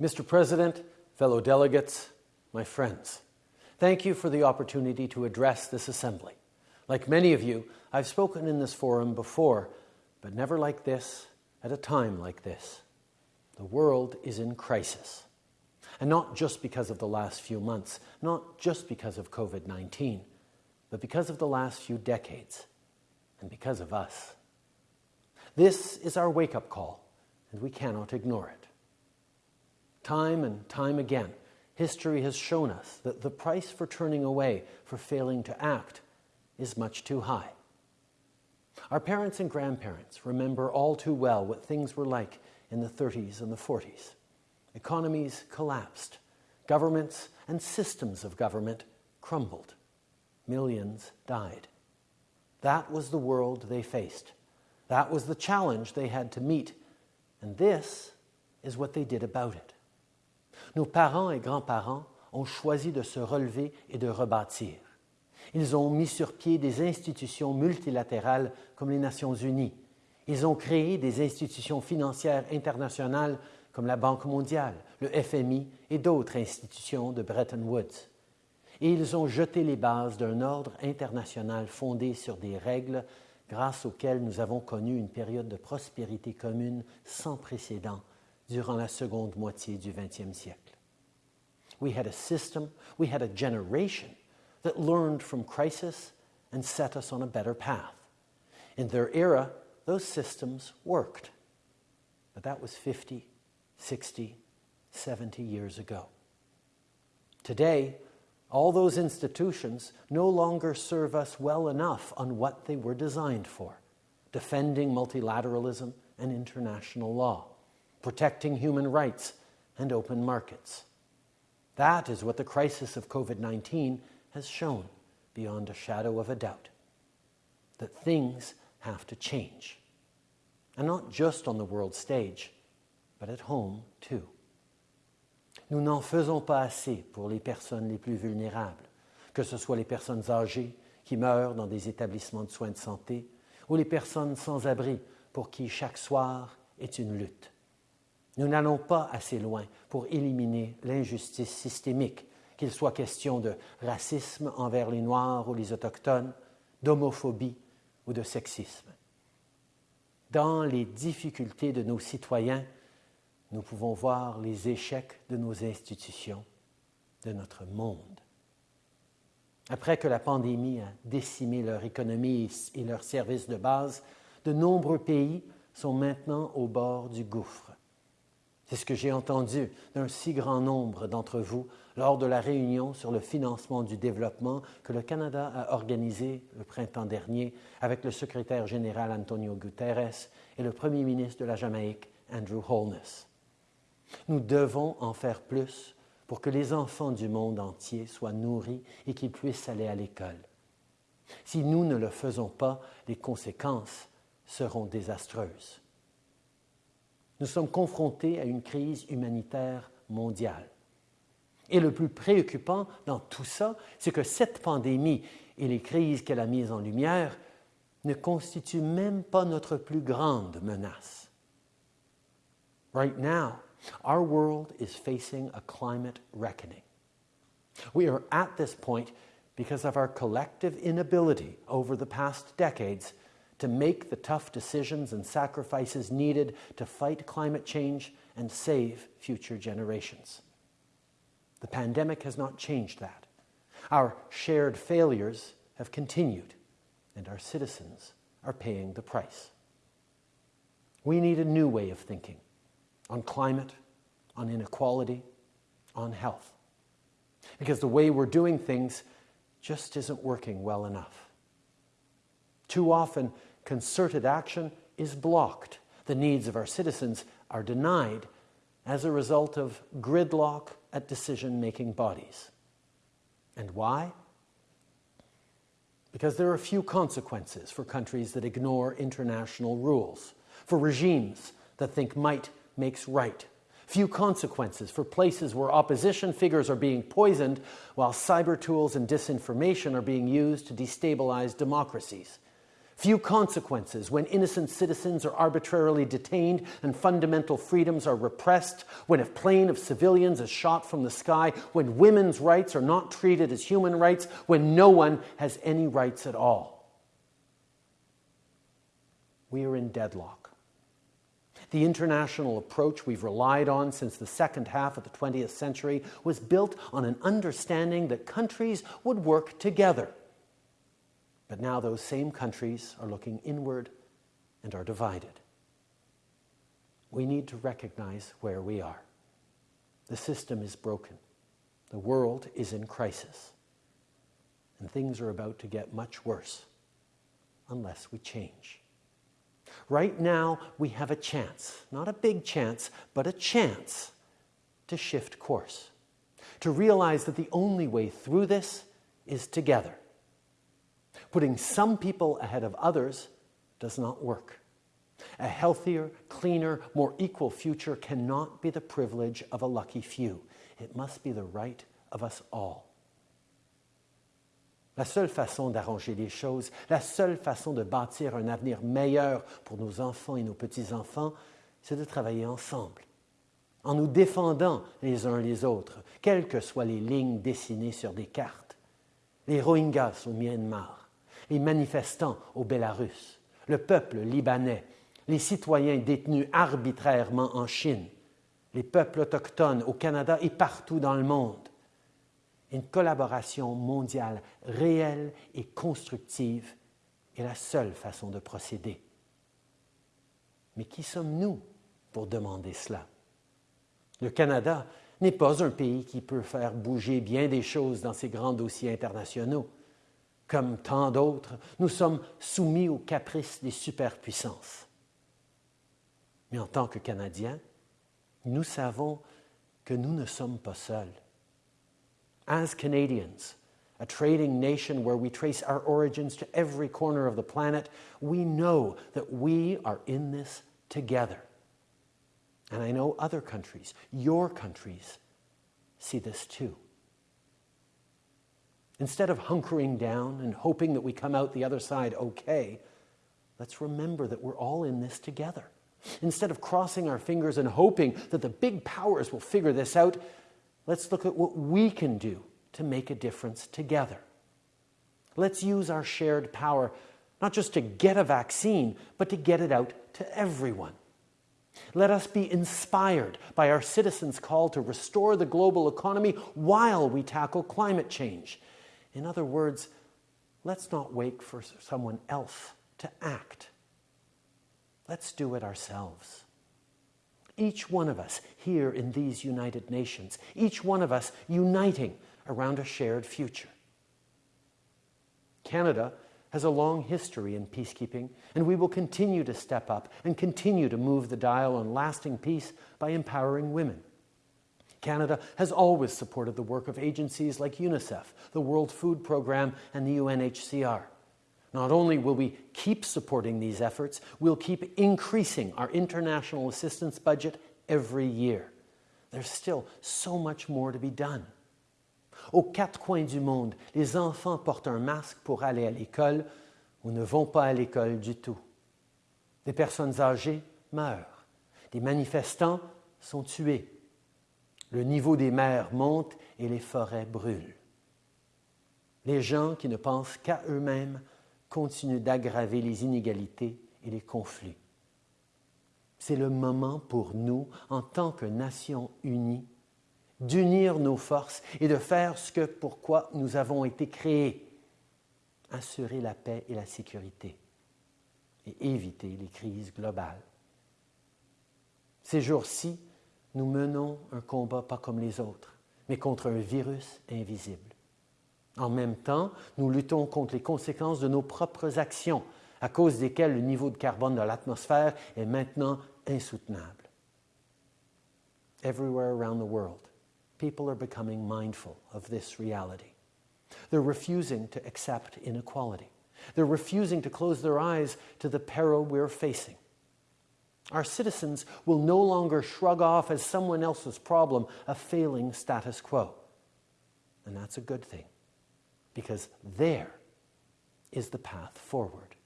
Mr. President, fellow delegates, my friends, thank you for the opportunity to address this assembly. Like many of you, I've spoken in this forum before, but never like this, at a time like this. The world is in crisis. And not just because of the last few months, not just because of COVID 19, but because of the last few decades, and because of us. This is our wake up call, and we cannot ignore it. Time and time again, history has shown us that the price for turning away, for failing to act, is much too high. Our parents and grandparents remember all too well what things were like in the 30s and the 40s. Economies collapsed, governments and systems of government crumbled, millions died. That was the world they faced. That was the challenge they had to meet. And this is what they did about it. Nos parents et grands-parents ont choisi de se relever et de rebâtir. Ils ont mis sur pied des institutions multilatérales comme les Nations Unies. Ils ont créé des institutions financières internationales comme la Banque mondiale, le FMI et d'autres institutions de Bretton Woods. Et ils ont jeté les bases d'un ordre international fondé sur des règles grâce auxquelles nous avons connu une période de prospérité commune sans précédent durant la seconde moitié du XXe siècle. We had a system, we had a generation that learned from crisis and set us on a better path. In their era, those systems worked. But that was 50, 60, 70 years ago. Today, all those institutions no longer serve us well enough on what they were designed for defending multilateralism and international law, protecting human rights and open markets. That is what the crisis of COVID 19 has shown beyond a shadow of a doubt that things have to change. And not just on the world stage, but at home too. Nous n'en faisons pas assez pour les personnes les plus vulnérables, que ce soit les personnes âgées qui meurent dans des établissements de soins de santé ou les personnes sans abri pour qui chaque soir est une lutte. Nous n'allons pas assez loin pour éliminer l'injustice systémique, qu'il soit question de racisme envers les Noirs ou les Autochtones, d'homophobie ou de sexisme. Dans les difficultés de nos citoyens, nous pouvons voir les échecs de nos institutions, de notre monde. Après que la pandémie a décimé leur économie et leurs services de base, de nombreux pays sont maintenant au bord du gouffre. C'est ce que j'ai entendu d'un si grand nombre d'entre vous lors de la réunion sur le financement du développement que le Canada a organisée le printemps dernier avec le secrétaire général Antonio Guterres et le premier ministre de la Jamaïque, Andrew Holness. Nous devons en faire plus pour que les enfants du monde entier soient nourris et qu'ils puissent aller à l'école. Si nous ne le faisons pas, les conséquences seront désastreuses. Nous sommes confrontés à une crise humanitaire mondiale. Et le plus préoccupant dans tout ça, c'est que cette pandémie et les crises qu'elle a mises en lumière ne constituent même pas notre plus grande menace. Right now, Our world is facing a climate reckoning. We are at this point because of our collective inability over the past decades to make the tough decisions and sacrifices needed to fight climate change and save future generations. The pandemic has not changed that. Our shared failures have continued, and our citizens are paying the price. We need a new way of thinking on climate, on inequality, on health. Because the way we're doing things just isn't working well enough. Too often, concerted action is blocked. The needs of our citizens are denied as a result of gridlock at decision making bodies. And why? Because there are few consequences for countries that ignore international rules, for regimes that think might makes right. Few consequences for places where opposition figures are being poisoned while cyber tools and disinformation are being used to destabilize democracies. Few consequences when innocent citizens are arbitrarily detained and fundamental freedoms are repressed, when a plane of civilians is shot from the sky, when women's rights are not treated as human rights, when no one has any rights at all. We are in deadlock. The international approach we've relied on since the second half of the 20th century was built on an understanding that countries would work together but now those same countries are looking inward and are divided. We need to recognize where we are. The system is broken. The world is in crisis. And things are about to get much worse unless we change. Right now, we have a chance, not a big chance, but a chance to shift course, to realize that the only way through this is together Putting some people ahead of others does not work. A healthier, cleaner, more equal future cannot be the privilege of a lucky few. It must be the right of us all. La seule façon d'arranger les choses, la seule façon de bâtir un avenir meilleur pour nos enfants et nos petits-enfants, c'est de travailler ensemble, en nous défendant les uns les autres, quelles que soient les lignes dessinées sur des cartes. Les Rohingyas au Myanmar, les manifestants au Bélarus, le peuple libanais, les citoyens détenus arbitrairement en Chine, les peuples autochtones au Canada et partout dans le monde. Une collaboration mondiale réelle et constructive est la seule façon de procéder. Mais qui sommes-nous pour demander cela? Le Canada n'est pas un pays qui peut faire bouger bien des choses dans ses grands dossiers internationaux. Comme tant d'autres, nous sommes soumis aux caprices des superpuissances. Mais en tant que Canadiens, nous savons que nous ne sommes pas seuls. As Canadians, a trading nation where we trace our origins to every corner of the planet, we know that we are in this together. And I know other countries, your countries, see this too. Instead of hunkering down and hoping that we come out the other side okay, let's remember that we're all in this together. Instead of crossing our fingers and hoping that the big powers will figure this out, let's look at what we can do to make a difference together. Let's use our shared power not just to get a vaccine, but to get it out to everyone. Let us be inspired by our citizens' call to restore the global economy while we tackle climate change in other words, let's not wait for someone else to act. Let's do it ourselves. Each one of us here in these United Nations, each one of us uniting around a shared future. Canada has a long history in peacekeeping, and we will continue to step up and continue to move the dial on lasting peace by empowering women. Canada has always supported the work of agencies like UNICEF, the World Food Programme, and the UNHCR. Not only will we keep supporting these efforts, we'll keep increasing our international assistance budget every year. There's still so much more to be done. Aux quatre coins du monde, les enfants portent un masque pour aller à l'école ou ne vont pas à l'école du tout. Des personnes âgées meurent. Des manifestants sont tués. Le niveau des mers monte et les forêts brûlent. Les gens qui ne pensent qu'à eux-mêmes continuent d'aggraver les inégalités et les conflits. C'est le moment pour nous, en tant que nation unie, d'unir nos forces et de faire ce que pourquoi nous avons été créés, assurer la paix et la sécurité et éviter les crises globales. Ces jours-ci, nous menons un combat pas comme les autres, mais contre un virus invisible. En même temps, nous luttons contre les conséquences de nos propres actions, à cause desquelles le niveau de carbone de l'atmosphère est maintenant insoutenable. Everywhere around the world, people are becoming mindful of this reality. They're refusing to accept inequality. They're refusing to close their eyes to the peril we're facing. Our citizens will no longer shrug off as someone else's problem a failing status quo. And that's a good thing, because there is the path forward.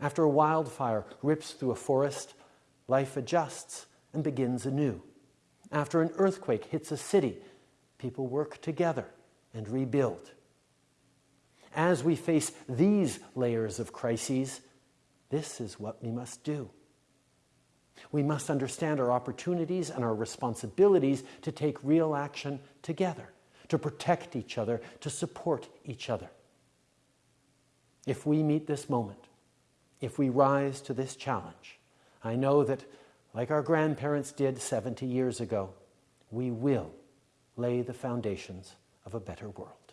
After a wildfire rips through a forest, life adjusts and begins anew. After an earthquake hits a city, people work together and rebuild. As we face these layers of crises, this is what we must do. We must understand our opportunities and our responsibilities to take real action together, to protect each other, to support each other. If we meet this moment, if we rise to this challenge, I know that, like our grandparents did 70 years ago, we will lay the foundations of a better world.